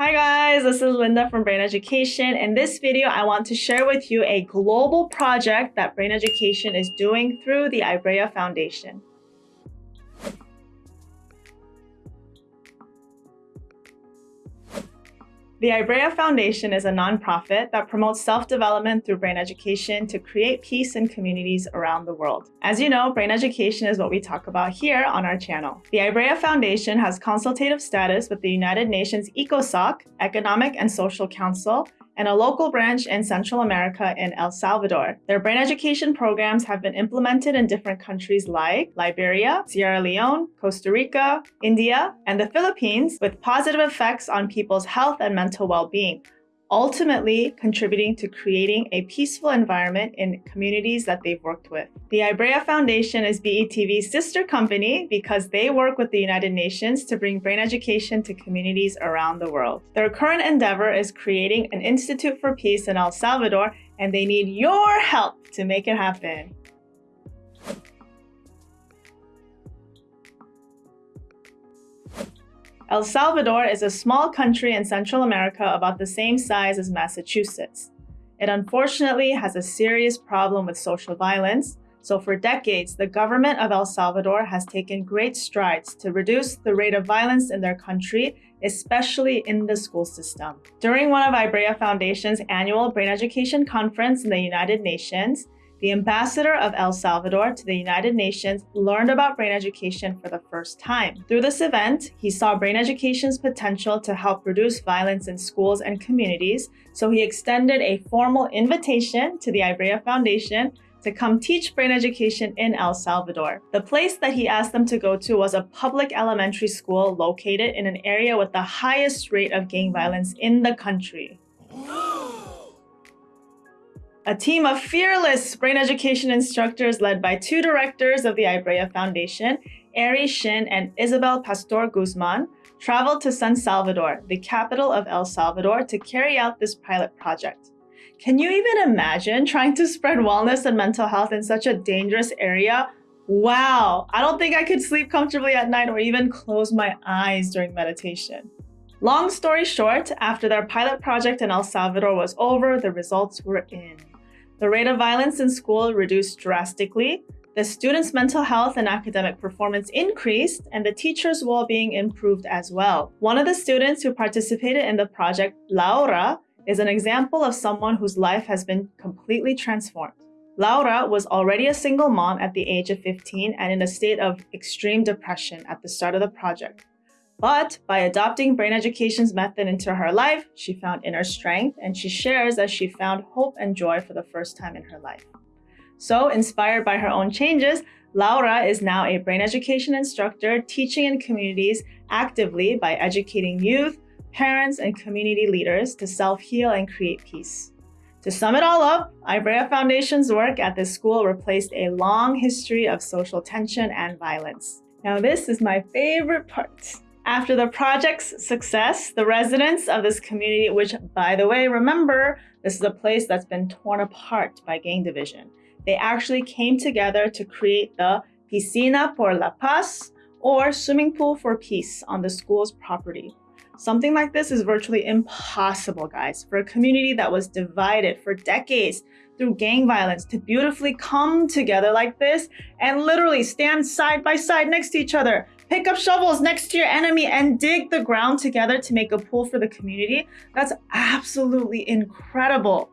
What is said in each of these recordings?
Hi guys, this is Linda from Brain Education. In this video, I want to share with you a global project that Brain Education is doing through the Ibrea Foundation. The Ibrea Foundation is a nonprofit that promotes self-development through brain education to create peace in communities around the world. As you know, brain education is what we talk about here on our channel. The Ibrea Foundation has consultative status with the United Nations ECOSOC, Economic and Social Council, and a local branch in Central America in El Salvador. Their brain education programs have been implemented in different countries like Liberia, Sierra Leone, Costa Rica, India, and the Philippines with positive effects on people's health and mental well-being ultimately contributing to creating a peaceful environment in communities that they've worked with. The Ibrea Foundation is BETV's sister company because they work with the United Nations to bring brain education to communities around the world. Their current endeavor is creating an Institute for Peace in El Salvador, and they need your help to make it happen. El Salvador is a small country in Central America about the same size as Massachusetts. It unfortunately has a serious problem with social violence, so for decades, the government of El Salvador has taken great strides to reduce the rate of violence in their country, especially in the school system. During one of Ibrea Foundation's annual Brain Education Conference in the United Nations, the ambassador of El Salvador to the United Nations learned about brain education for the first time. Through this event, he saw brain education's potential to help reduce violence in schools and communities, so he extended a formal invitation to the Ibrea Foundation to come teach brain education in El Salvador. The place that he asked them to go to was a public elementary school located in an area with the highest rate of gang violence in the country. A team of fearless brain education instructors led by two directors of the Ibrea Foundation, Ari Shin and Isabel Pastor Guzman, traveled to San Salvador, the capital of El Salvador, to carry out this pilot project. Can you even imagine trying to spread wellness and mental health in such a dangerous area? Wow, I don't think I could sleep comfortably at night or even close my eyes during meditation. Long story short, after their pilot project in El Salvador was over, the results were in. The rate of violence in school reduced drastically, the students' mental health and academic performance increased, and the teachers' well-being improved as well. One of the students who participated in the project, Laura, is an example of someone whose life has been completely transformed. Laura was already a single mom at the age of 15 and in a state of extreme depression at the start of the project. But by adopting brain education's method into her life, she found inner strength and she shares that she found hope and joy for the first time in her life. So inspired by her own changes, Laura is now a brain education instructor teaching in communities actively by educating youth, parents, and community leaders to self-heal and create peace. To sum it all up, Ibrea Foundation's work at this school replaced a long history of social tension and violence. Now this is my favorite part. After the project's success, the residents of this community, which by the way, remember, this is a place that's been torn apart by gang division. They actually came together to create the Piscina por la Paz or swimming pool for peace on the school's property. Something like this is virtually impossible, guys, for a community that was divided for decades through gang violence to beautifully come together like this and literally stand side by side next to each other pick up shovels next to your enemy and dig the ground together to make a pool for the community. That's absolutely incredible.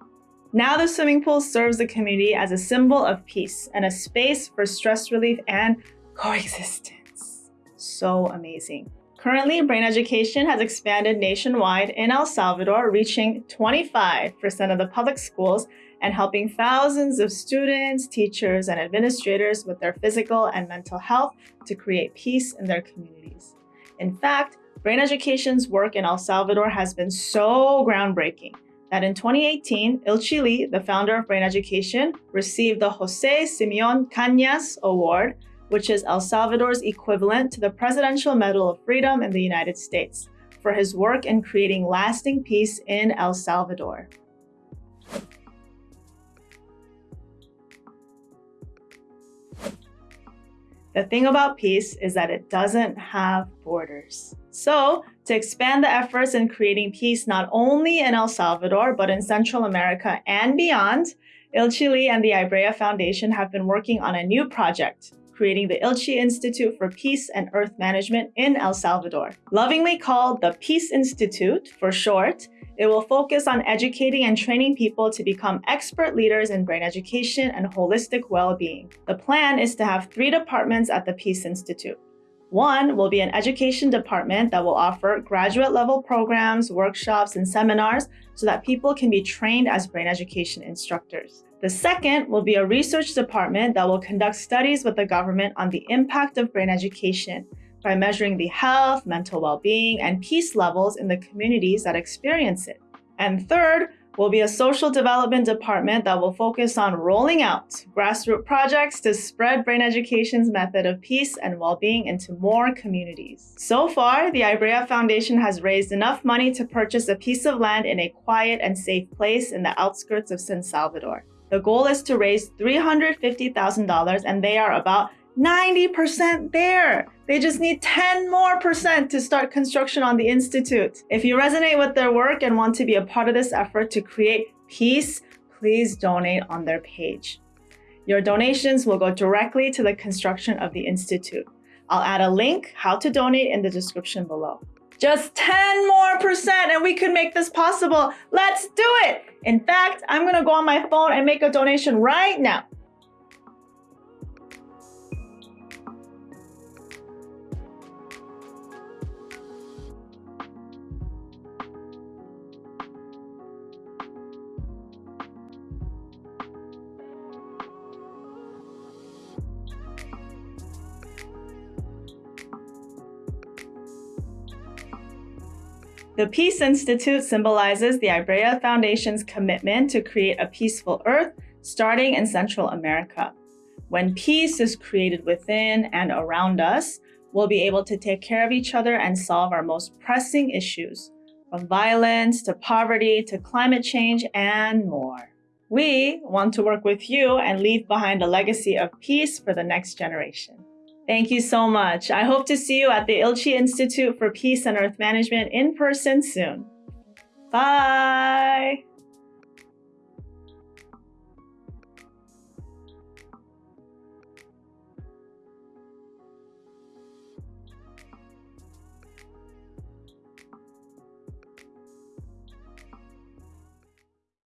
Now the swimming pool serves the community as a symbol of peace and a space for stress relief and coexistence. So amazing. Currently, brain education has expanded nationwide in El Salvador, reaching 25% of the public schools and helping thousands of students, teachers, and administrators with their physical and mental health to create peace in their communities. In fact, brain education's work in El Salvador has been so groundbreaking that in 2018, Ilchi Lee, the founder of Brain Education, received the Jose Simeon Cañas Award which is El Salvador's equivalent to the Presidential Medal of Freedom in the United States, for his work in creating lasting peace in El Salvador. The thing about peace is that it doesn't have borders. So, to expand the efforts in creating peace not only in El Salvador, but in Central America and beyond, Ilchi Lee and the Ibrea Foundation have been working on a new project, creating the Ilchi Institute for Peace and Earth Management in El Salvador. Lovingly called the Peace Institute for short, it will focus on educating and training people to become expert leaders in brain education and holistic well-being. The plan is to have three departments at the Peace Institute. One will be an education department that will offer graduate level programs, workshops, and seminars so that people can be trained as brain education instructors. The second will be a research department that will conduct studies with the government on the impact of brain education by measuring the health, mental well-being, and peace levels in the communities that experience it. And third, will be a social development department that will focus on rolling out grassroots projects to spread brain education's method of peace and well-being into more communities. So far, the Ibrea Foundation has raised enough money to purchase a piece of land in a quiet and safe place in the outskirts of San Salvador. The goal is to raise $350,000 and they are about 90% there. They just need 10 more percent to start construction on the Institute. If you resonate with their work and want to be a part of this effort to create peace, please donate on their page. Your donations will go directly to the construction of the Institute. I'll add a link how to donate in the description below. Just 10 more percent and we could make this possible. Let's do it. In fact, I'm gonna go on my phone and make a donation right now. The Peace Institute symbolizes the Ibrea Foundation's commitment to create a peaceful Earth starting in Central America. When peace is created within and around us, we'll be able to take care of each other and solve our most pressing issues, from violence to poverty to climate change and more. We want to work with you and leave behind a legacy of peace for the next generation. Thank you so much. I hope to see you at the Ilchi Institute for Peace and Earth Management in person soon. Bye.